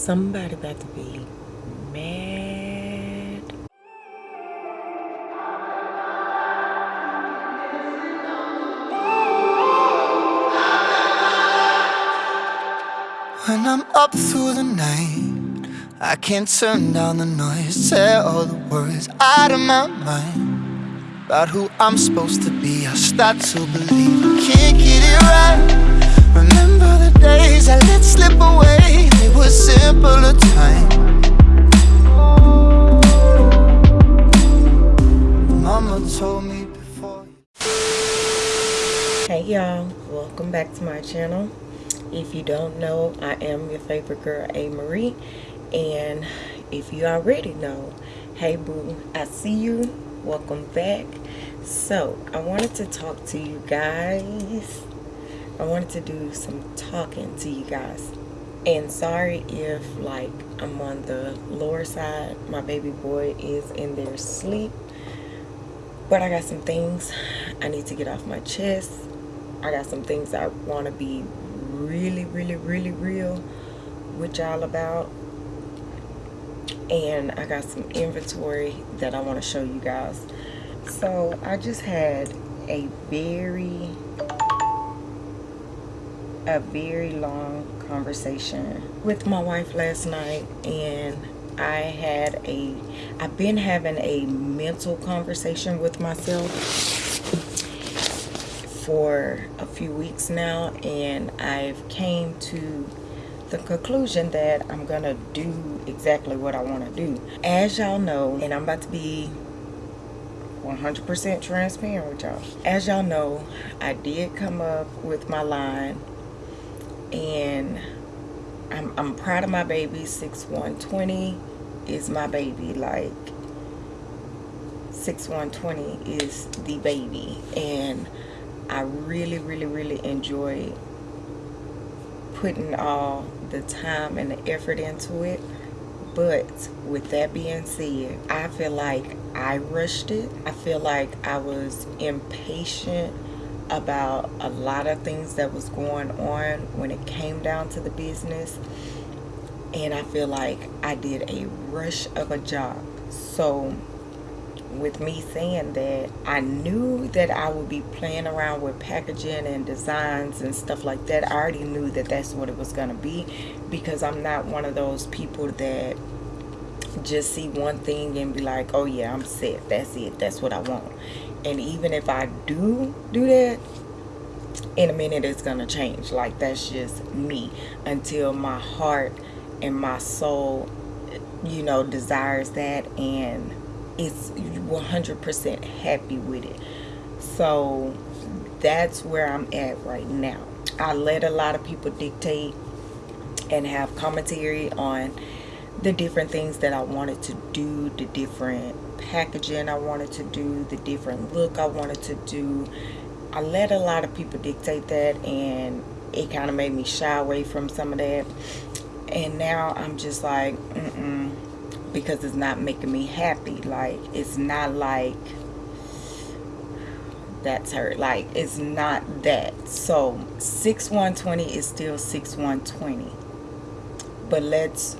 somebody about to be mad. When I'm up through the night, I can't turn down the noise. Tear all the worries out of my mind about who I'm supposed to be. I start to believe I can't get it right. Remember the days I let slip away, times. Mama told me before. Hey y'all, welcome back to my channel. If you don't know, I am your favorite girl, A. Marie. And if you already know, hey boo, I see you. Welcome back. So, I wanted to talk to you guys. I wanted to do some talking to you guys. And sorry if, like, I'm on the lower side. My baby boy is in there sleep. But I got some things I need to get off my chest. I got some things I want to be really, really, really real with y'all about. And I got some inventory that I want to show you guys. So I just had a very, a very long conversation with my wife last night. And I had a, I've been having a mental conversation with myself for a few weeks now and I've came to the conclusion that I'm gonna do exactly what I want to do as y'all know and I'm about to be 100% transparent with y'all as y'all know I did come up with my line and I'm, I'm proud of my baby 6120 is my baby like 6120 is the baby and I really, really, really enjoy putting all the time and the effort into it. But with that being said, I feel like I rushed it. I feel like I was impatient about a lot of things that was going on when it came down to the business. And I feel like I did a rush of a job. So with me saying that I knew that I would be playing around with packaging and designs and stuff like that. I already knew that that's what it was to be because I'm not one of those people that just see one thing and be like, oh yeah, I'm set. That's it. That's what I want. And even if I do do that, in a minute it's to change. Like that's just me until my heart and my soul, you know, desires that and is 100% happy with it. So that's where I'm at right now. I let a lot of people dictate and have commentary on the different things that I wanted to do, the different packaging I wanted to do, the different look I wanted to do. I let a lot of people dictate that and it kind of made me shy away from some of that. And now I'm just like, mm -mm because it's not making me happy like it's not like that's her like it's not that so 6120 is still 6120 but let's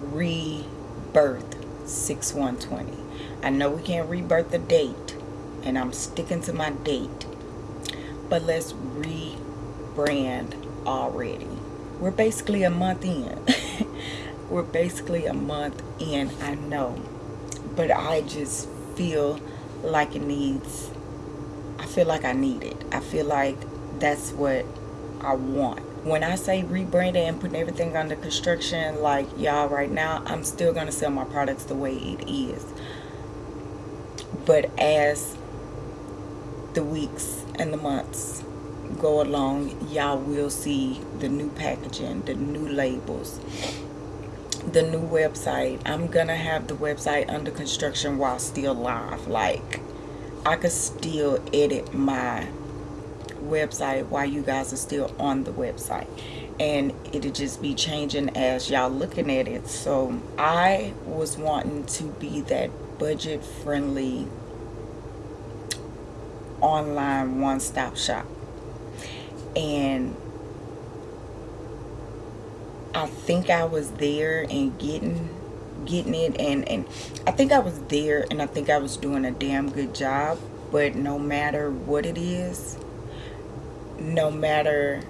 rebirth 6120 I know we can't rebirth the date and I'm sticking to my date but let's rebrand already. We're basically a month in. We're basically a month in I know but I just feel like it needs I feel like I need it. I feel like that's what I want when I say rebranding and putting everything under construction like y'all right now I'm still gonna sell my products the way it is. But as the weeks and the months go along y'all will see the new packaging the new labels the new website. I'm gonna have the website under construction while still live. Like i could still edit my website while you guys are still on the website. And it'll just be changing as y'all looking at it. So i was wanting to be that budget friendly online one-stop shop. And I think I was there and getting getting it and and I think I was there and I think I was doing a damn good job. But no matter what it is no matter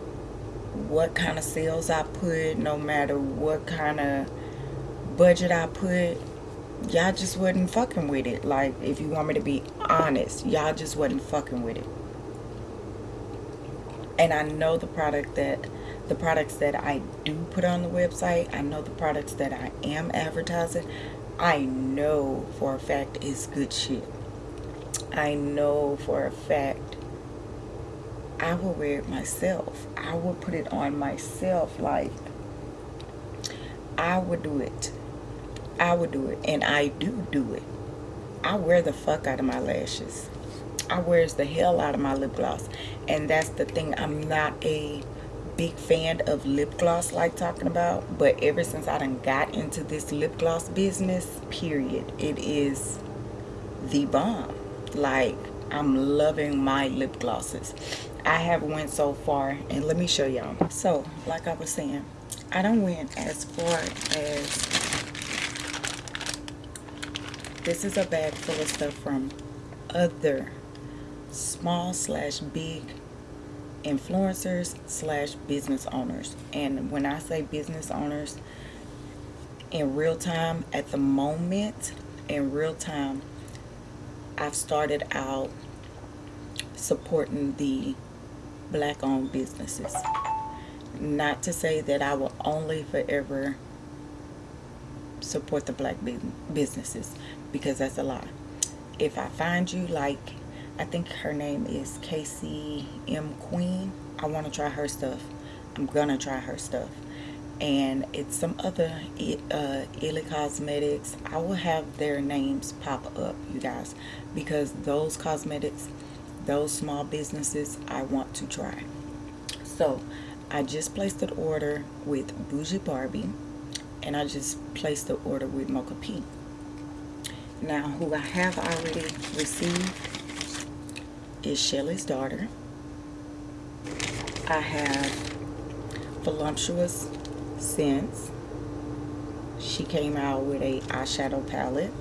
what kind of sales I put no matter what kind of budget I put y'all just wasn't fucking with it. Like if you want me to be honest y'all just wasn't fucking with it. And I know the product that the products that I do put on the website I know the products that I am advertising I know for a fact is good shit. I know for a fact I will wear it myself. I will put it on myself like I would do it. I would do it and I do do it. I wear the fuck out of my lashes. I wears the hell out of my lip gloss and that's the thing. I'm not a big fan of lip gloss like talking about but ever since I done got into this lip gloss business period it is the bomb. Like I'm loving my lip glosses I have went so far and let me show y'all. So like I was saying I don't went as far as this is a bag full of stuff from other small slash big influencers slash business owners. And when I say business owners in real time at the moment in real time I've started out supporting the black owned businesses not to say that I will only forever support the black businesses because that's a lie if I find you like I think her name is Casey M. Queen. I want to try her stuff. I'm to try her stuff. And it's some other uh, Illy Cosmetics. I will have their names pop up, you guys. Because those cosmetics, those small businesses, I want to try. So, I just placed an order with Bougie Barbie. And I just placed the order with Mocha P. Now, who I have already received is Shelly's daughter. I have Voluptuous Scents. She came out with a eyeshadow palette.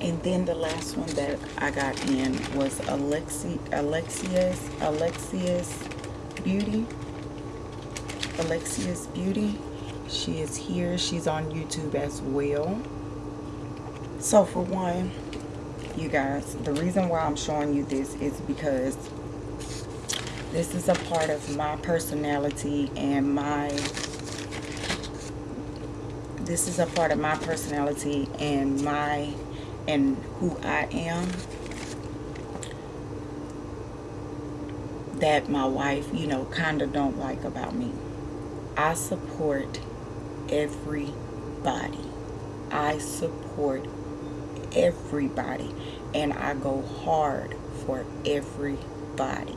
And then the last one that I got in was Alexi, Alexia's, Alexia's Beauty. Alexia's Beauty. She is here. She's on YouTube as well. So for one, you guys the reason why i'm showing you this is because this is a part of my personality and my this is a part of my personality and my and who i am that my wife you know kind of don't like about me i support everybody i support everybody and I go hard for everybody.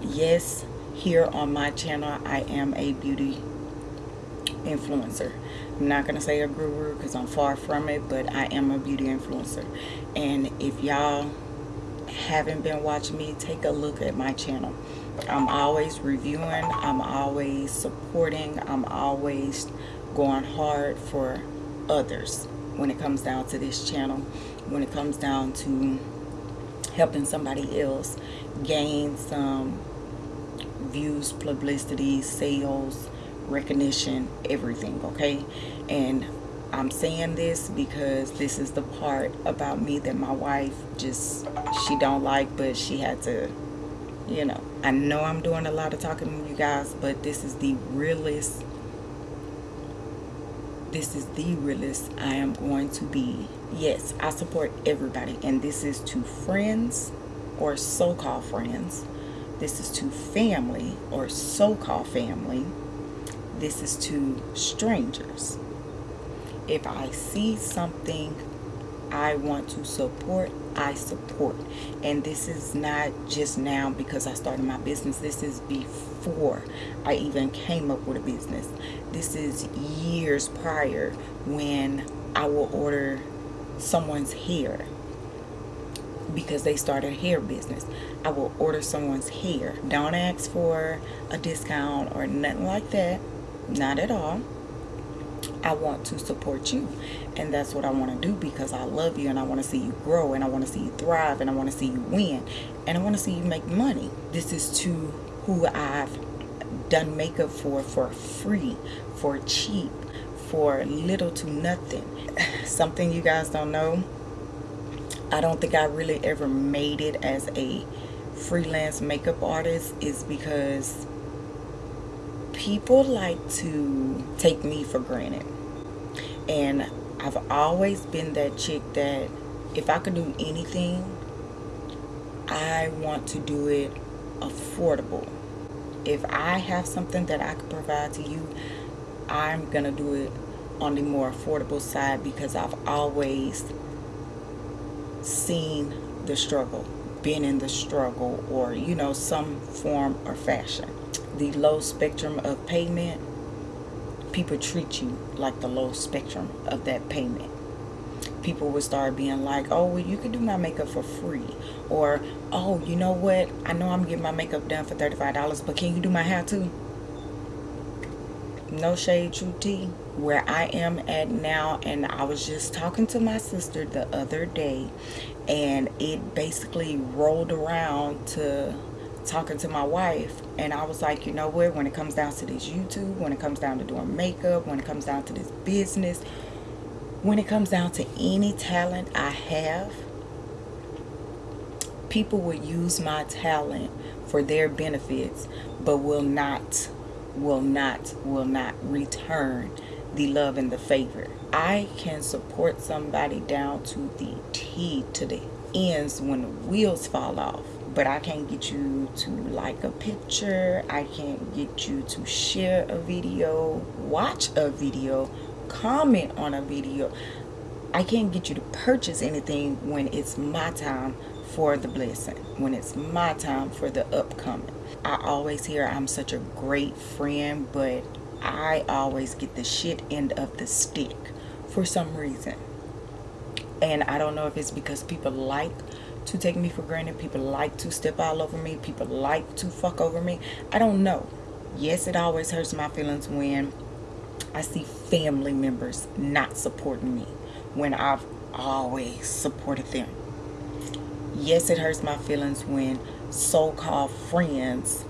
Yes, here on my channel, I am a beauty influencer. I'm not going to say a guru because I'm far from it, but I am a beauty influencer. And if y'all haven't been watching me, take a look at my channel. I'm always reviewing, I'm always supporting, I'm always going hard for others when it comes down to this channel when it comes down to helping somebody else gain some views publicity sales recognition everything okay and I'm saying this because this is the part about me that my wife just she don't like but she had to you know I know I'm doing a lot of talking with you guys but this is the realest this is the realest I am going to be. Yes, I support everybody. And this is to friends or so-called friends. This is to family or so-called family. This is to strangers. If I see something I want to support, I support. And this is not just now because I started my business. This is before I even came up with a business. This is years prior when I will order someone's hair because they started a hair business. I will order someone's hair. Don't ask for a discount or nothing like that. Not at all I want to support you. And that's what I want to do because I love you and I want to see you grow and I want to see you thrive and I want to see you win and I want to see you make money. This is to who I've done makeup for for free, for cheap, for little to nothing. Something you guys don't know. I don't think I really ever made it as a freelance makeup artist is because people like to take me for granted. And I've always been that chick that if I could do anything, I want to do it affordable. If I have something that I could provide to you, I'm going to do it on the more affordable side because I've always seen the struggle, been in the struggle, or, you know, some form or fashion. The low spectrum of payment, people treat you like the low spectrum of that payment. People would start being like, oh, well, you can do my makeup for free. Or, oh, you know what? I know I'm getting my makeup done for $35, but can you do my hair too? No shade, true tea. Where I am at now, and I was just talking to my sister the other day, and it basically rolled around to talking to my wife and I was like you know what? When it comes down to this YouTube when it comes down to doing makeup when it comes down to this business when it comes down to any talent I have people will use my talent for their benefits but will not will not will not return the love and the favor. I can support somebody down to the T to the ends when the wheels fall off but I can't get you to like a picture. I can't get you to share a video watch a video comment on a video. I can't get you to purchase anything when it's my time for the blessing when it's my time for the upcoming. I always hear I'm such a great friend but I always get the shit end of the stick for some reason. And I don't know if it's because people like to take me for granted. People like to step all over me. People like to fuck over me. I don't know. Yes, it always hurts my feelings when I see family members not supporting me when I've always supported them. Yes, it hurts my feelings when so-called friends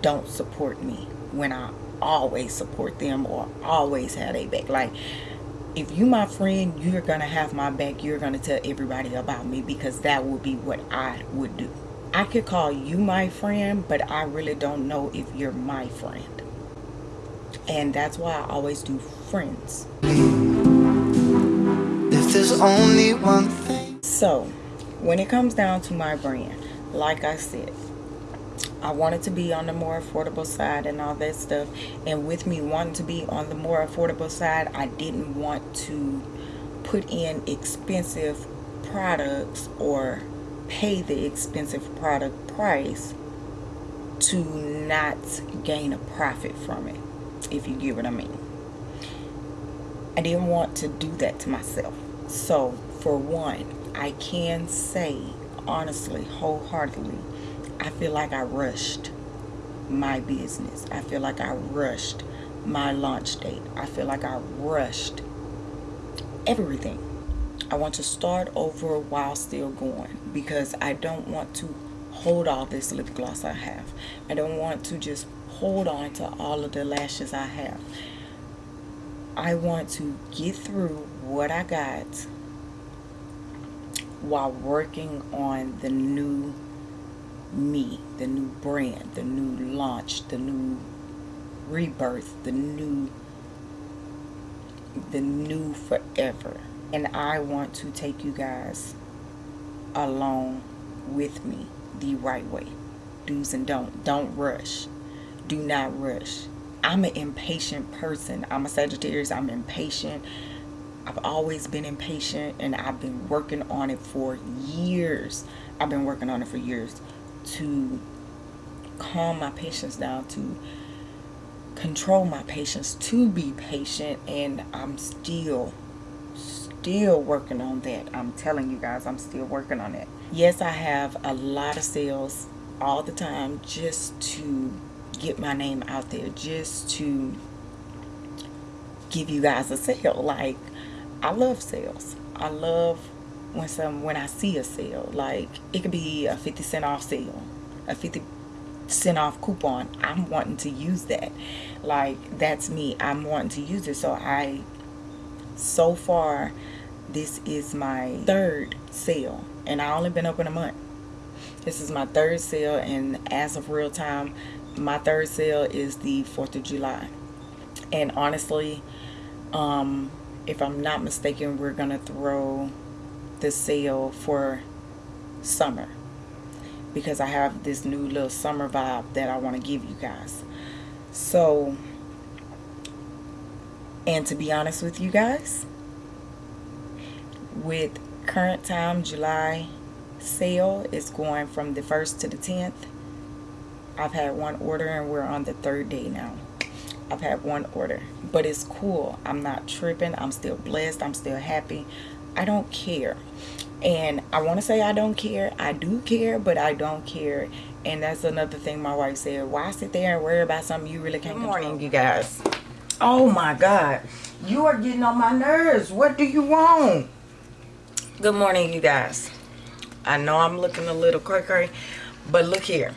don't support me when I always support them or always have a back. Like, if you my friend you're gonna have my back. You're gonna tell everybody about me because that would be what I would do. I could call you my friend but I really don't know if you're my friend. And that's why I always do friends. If there's only one thing. So when it comes down to my brand like I said I wanted to be on the more affordable side and all that stuff. And with me wanting to be on the more affordable side, I didn't want to put in expensive products or pay the expensive product price to not gain a profit from it, if you get what I mean. I didn't want to do that to myself. So, for one, I can say honestly, wholeheartedly, I feel like I rushed my business. I feel like I rushed my launch date. I feel like I rushed everything. I want to start over while still going because I don't want to hold all this lip gloss I have. I don't want to just hold on to all of the lashes I have. I want to get through what I got while working on the new me, the new brand, the new launch, the new rebirth, the new the new forever. And I want to take you guys along with me the right way. Do's and don't. Don't rush. Do not rush. I'm an impatient person. I'm a Sagittarius. I'm impatient. I've always been impatient and I've been working on it for years. I've been working on it for years to calm my patience down, to control my patience, to be patient, and I'm still, still working on that. I'm telling you guys, I'm still working on it. Yes, I have a lot of sales all the time just to get my name out there, just to give you guys a sale. Like, I love sales. I love when some when I see a sale. Like, it could be a 50 cent off sale, a 50 cent off coupon. I'm wanting to use that. Like, that's me. I'm wanting to use it. So I, so far, this is my third sale, and I only been open a month. This is my third sale, and as of real time, my third sale is the 4th of July. And honestly, um, if I'm not mistaken, we're going to throw the sale for summer. Because I have this new little summer vibe that I want to give you guys. So, and to be honest with you guys, with current time, July sale is going from the 1st to the 10th. I've had one order and we're on the third day now. I've had one order, but it's cool. I'm not tripping. I'm still blessed. I'm still happy. I don't care. And I want to say I don't care. I do care, but I don't care. And that's another thing my wife said. Why sit there and worry about something you really can't Good morning, control? you guys. Oh my God. You are getting on my nerves. What do you want? Good morning, you guys. I know I'm looking a little cray but look here.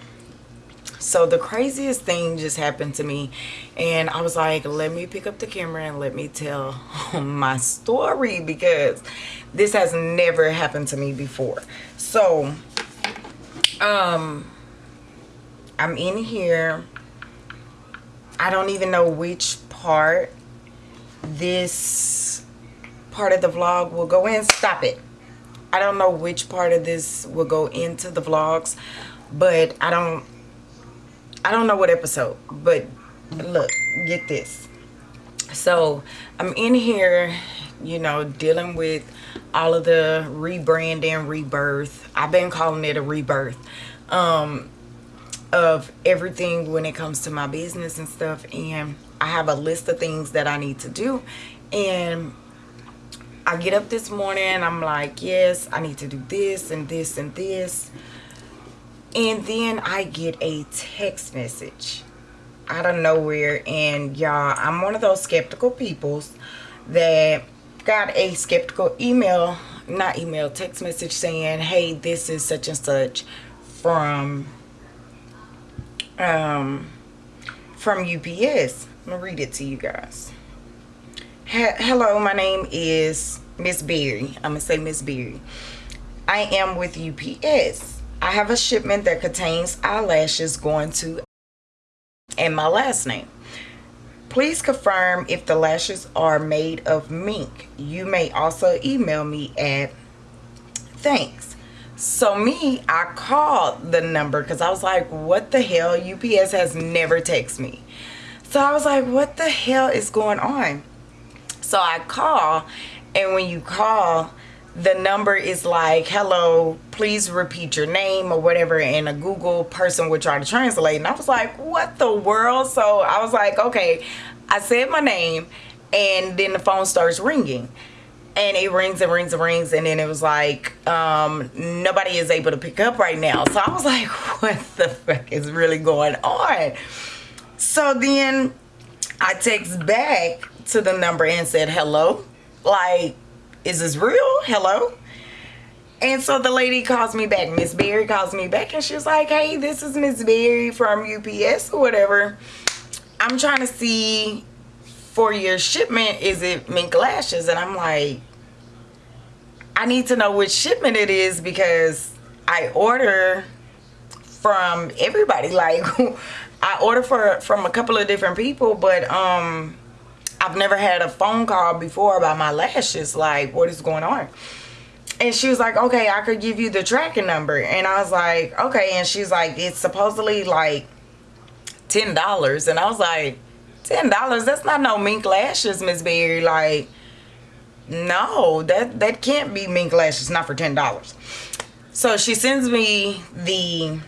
So the craziest thing just happened to me and I was like, let me pick up the camera and let me tell my story because this has never happened to me before. So, um, I'm in here. I don't even know which part this part of the vlog will go in. Stop it. I don't know which part of this will go into the vlogs, but I don't I don't know what episode, but look, get this. So I'm in here, you know, dealing with all of the rebranding, rebirth. I've been calling it a rebirth um, of everything when it comes to my business and stuff. And I have a list of things that I need to do. And I get up this morning I'm like, yes, I need to do this and this and this. And then I get a text message out of nowhere. And y'all, I'm one of those skeptical peoples that got a skeptical email, not email, text message saying, hey, this is such and such from, um, from UPS. I'm to read it to you guys hello my name is miss berry i'm gonna say miss berry i am with ups i have a shipment that contains eyelashes going to and my last name. Please confirm if the lashes are made of mink. You may also email me at thanks. So me i called the number because i was like what the hell? Ups has never texted me. So i was like what the hell is going on? So I call, and when you call, the number is like, hello, please repeat your name or whatever, and a Google person would try to translate. And I was like, what the world? So I was like, okay, I said my name, and then the phone starts ringing. And it rings and rings and rings, and then it was like, um, nobody is able to pick up right now. So I was like, what the fuck is really going on? So then I text back to the number and said hello like is this real? Hello? And so the lady calls me back. Miss berry calls me back and she's like hey this is miss berry from ups or whatever. I'm trying to see for your shipment. Is it mink lashes and i'm like i need to know which shipment it is because i order from everybody. Like i order for from a couple of different people but um I've never had a phone call before about my lashes. Like, what is going on? And she was like, okay, I could give you the tracking number. And I was like, okay. And she's like, it's supposedly like $10. And I was like, $10? That's not no mink lashes, Miss Berry. Like, no, that, that can't be mink lashes, not for $10. So she sends me the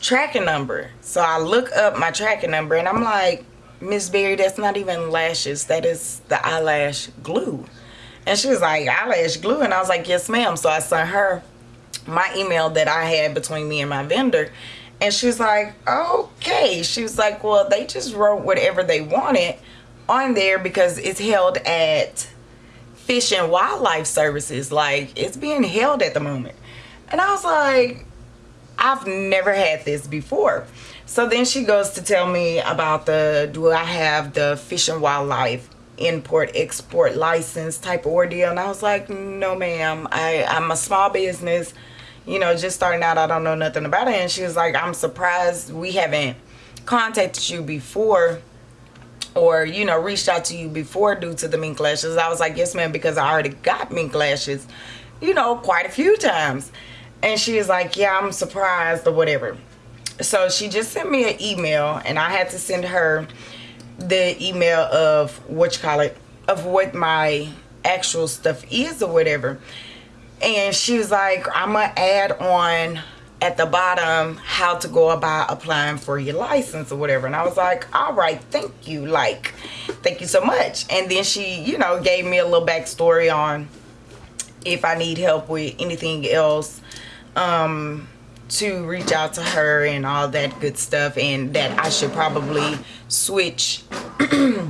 tracking number. So I look up my tracking number and I'm like, Miss Berry, that's not even lashes. That is the eyelash glue. And she was like, eyelash glue? And I was like, yes, ma'am. So I sent her my email that I had between me and my vendor. And she was like, okay. She was like, well, they just wrote whatever they wanted. on there because it's held at Fish and Wildlife Services. Like it's being held at the moment. And I was like, I've never had this before. So then she goes to tell me about the do I have the Fish and Wildlife import export license type ordeal? And I was like no ma'am. I I'm a small business you know just starting out I don't know nothing about it. And she was like I'm surprised we haven't contacted you before or you know reached out to you before due to the mink lashes. I was like yes ma'am because I already got mink lashes you know quite a few times and she was like yeah I'm surprised or whatever. So she just sent me an email and I had to send her the email of what you call it of what my actual stuff is or whatever. And she was like i'm gonna add on at the bottom how to go about applying for your license or whatever. And i was like all right thank you like thank you so much. And then she you know gave me a little backstory on if i need help with anything else um to reach out to her and all that good stuff and that I should probably switch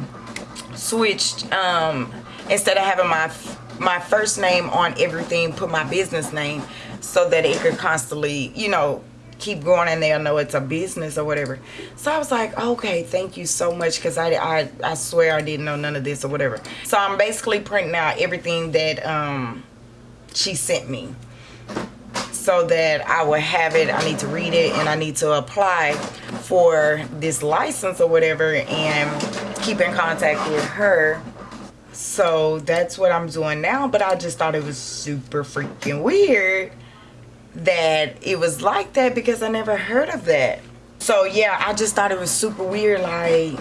switched um instead of having my my first name on everything put my business name so that it could constantly you know keep going and they'll know it's a business or whatever. So i was like okay thank you so much because I, I i swear i didn't know none of this or whatever. So i'm basically printing out everything that um she sent me so that I will have it. I need to read it and I need to apply for this license or whatever and keep in contact with her. So that's what I'm doing now. But I just thought it was super freaking weird that it was like that because I never heard of that. So yeah, I just thought it was super weird. Like,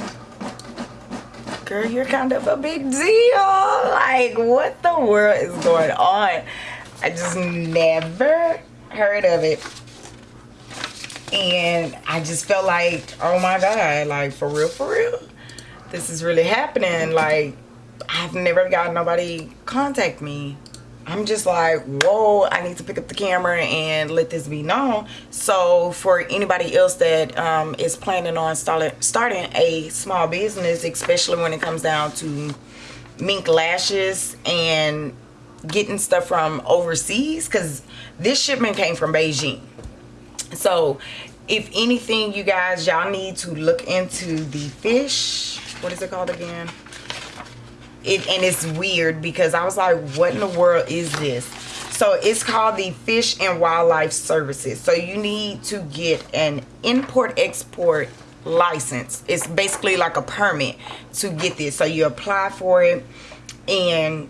girl, you're kind of a big deal. Like, what the world is going on? I just never heard of it and I just felt like, oh my God, like for real, for real, this is really happening. Like, I've never got nobody contact me. I'm just like, whoa, I need to pick up the camera and let this be known. So for anybody else that um, is planning on start, starting a small business, especially when it comes down to mink lashes and getting stuff from overseas because this shipment came from Beijing. So if anything you guys y'all need to look into the fish. What is it called again? It and it's weird because I was like what in the world is this? So it's called the fish and wildlife services. So you need to get an import export license. It's basically like a permit to get this. So you apply for it and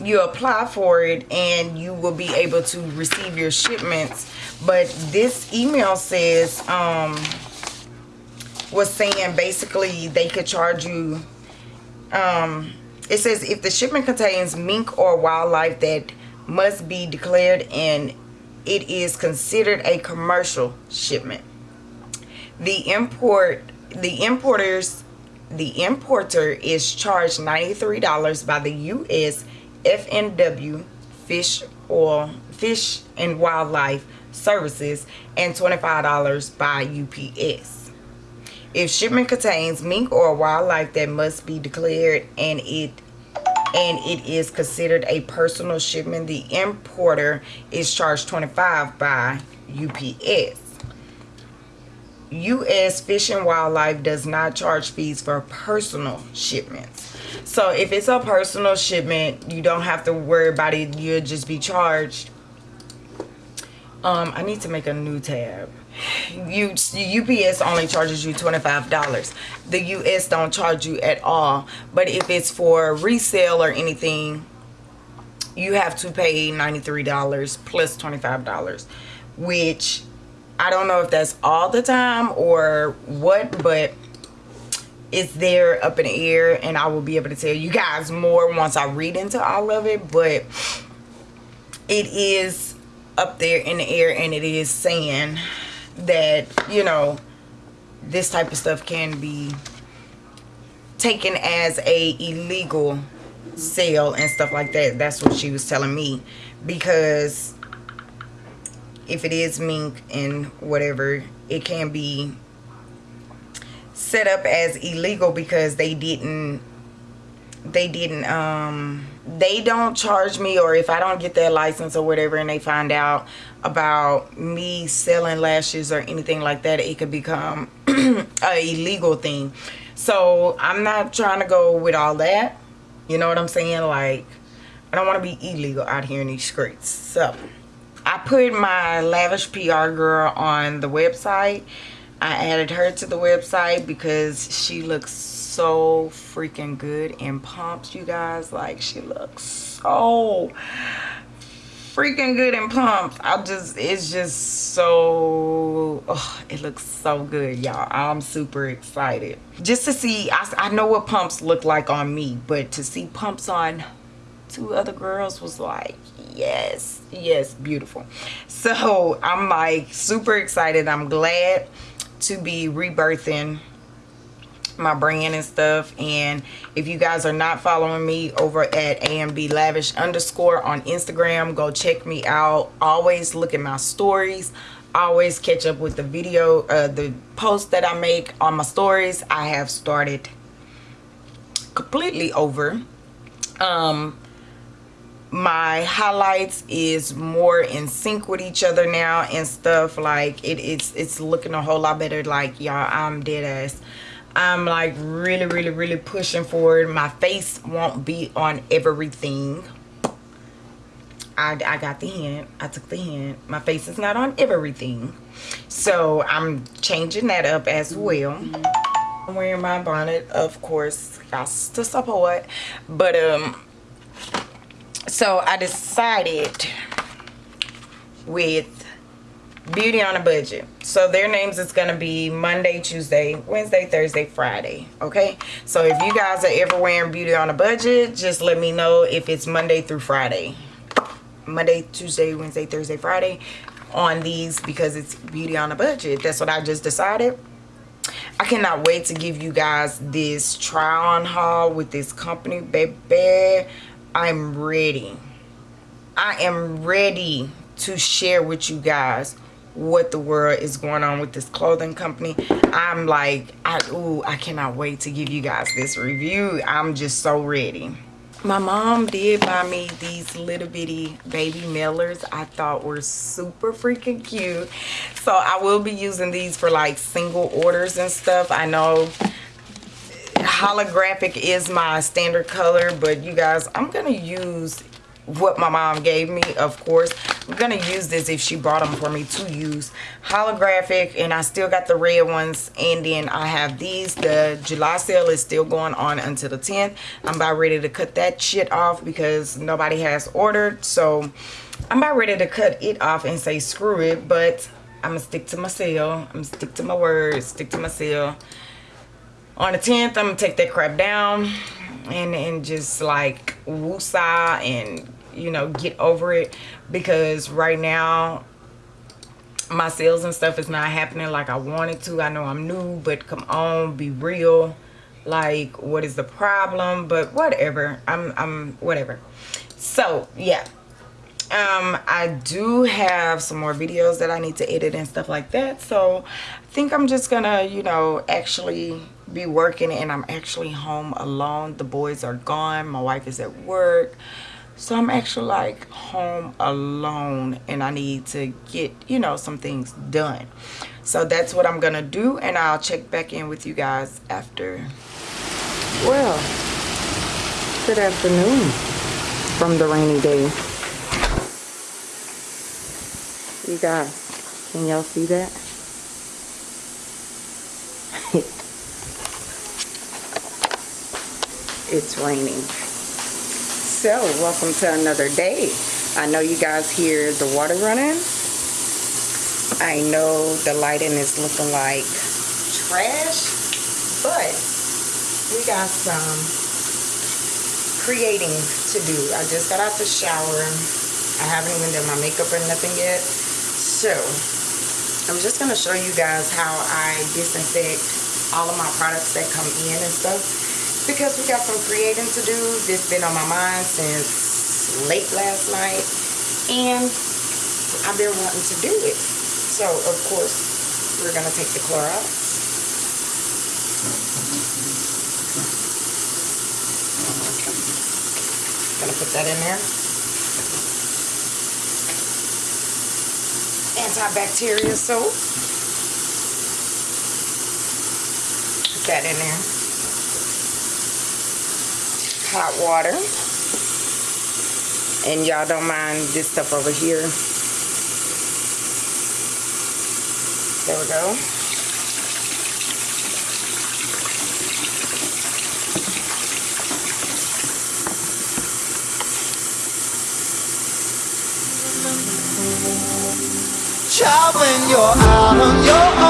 you apply for it and you will be able to receive your shipments but this email says um was saying basically they could charge you um it says if the shipment contains mink or wildlife that must be declared and it is considered a commercial shipment the import the importers the importer is charged $93 by the U.S. FNW Fish Oil Fish and Wildlife Services and $25 by UPS. If shipment contains mink or wildlife that must be declared and it and it is considered a personal shipment, the importer is charged 25 by UPS. U.S. Fish and Wildlife does not charge fees for personal shipments. So if it's a personal shipment, you don't have to worry about it. You'll just be charged. Um, I need to make a new tab. You UPS only charges you $25. The US don't charge you at all. But if it's for resale or anything, you have to pay $93 plus $25, which I don't know if that's all the time or what, but it's there up in the air and I will be able to tell you guys more once I read into all of it, but it is up there in the air and it is saying that, you know, this type of stuff can be taken as a illegal sale and stuff like that. That's what she was telling me because if it is mink and whatever, it can be set up as illegal because they didn't they didn't um they don't charge me or if I don't get that license or whatever and they find out about me selling lashes or anything like that it could become a illegal thing. So I'm not trying to go with all that. You know what I'm saying? Like I don't want to be illegal out here in these streets. So I put my lavish PR girl on the website I added her to the website because she looks so freaking good in pumps you guys. Like she looks so freaking good in pumps. I just it's just so oh, it looks so good y'all. I'm super excited. Just to see I, I know what pumps look like on me but to see pumps on two other girls was like yes yes beautiful. So i'm like super excited. I'm glad to be rebirthing my brand and stuff. And if you guys are not following me over at amb lavish underscore on instagram go check me out. Always look at my stories. Always catch up with the video uh the posts that i make on my stories. I have started completely over. Um my highlights is more in sync with each other now and stuff like it, it's it's looking a whole lot better like y'all i'm dead ass I'm like really, really, really pushing forward. My face won't be on everything. I, I got the hint. I took the hint. My face is not on everything. So I'm changing that up as well. I'm wearing my bonnet, of course, has to support. But, um, so I decided with beauty on a budget. So their names is going to be monday tuesday wednesday thursday friday okay? So if you guys are ever wearing beauty on a budget just let me know if it's monday through friday. Monday tuesday wednesday thursday friday on these because it's beauty on a budget. That's what i just decided. I cannot wait to give you guys this try on haul with this company baby i'm ready. I am ready to share with you guys what the world is going on with this clothing company. I'm like i ooh, i cannot wait to give you guys this review. I'm just so ready. My mom did buy me these little bitty baby mailers i thought were super freaking cute. So i will be using these for like single orders and stuff. I know holographic is my standard color but you guys i'm gonna use what my mom gave me of course. I'm gonna use this if she brought them for me to use. Holographic and i still got the red ones and then i have these. The july sale is still going on until the 10th i'm about ready to cut that shit off because nobody has ordered so i'm about ready to cut it off and say screw it but i'm gonna stick to my sale. I'm gonna stick to my words stick to my sale on the 10th i'm gonna take that crap down and and just like woosah and you know get over it. Because right now my sales and stuff is not happening like I wanted to. I know I'm new but come on be real. Like what is the problem? But whatever. I'm I'm whatever. So yeah. Um I do have some more videos that I need to edit and stuff like that. So I think I'm just gonna you know actually be working and I'm actually home alone. The boys are gone. My wife is at work. So i'm actually like home alone and i need to get you know some things done. So that's what i'm gonna do and i'll check back in with you guys after. Well good afternoon from the rainy day. You guys can y'all see that it's raining. So welcome to another day. I know you guys hear the water running. I know the lighting is looking like trash but we got some creating to do. I just got out the shower. I haven't even done my makeup or nothing yet. So i'm just going to show you guys how i disinfect all of my products that come in and stuff because we got some creating to do. It's been on my mind since late last night. And I've been wanting to do it. So of course we're gonna take the Clorox. Gonna put that in there. Antibacterial soap. Put that in there hot water. And y'all don't mind this stuff over here. There we go. Child, when you're out on your own.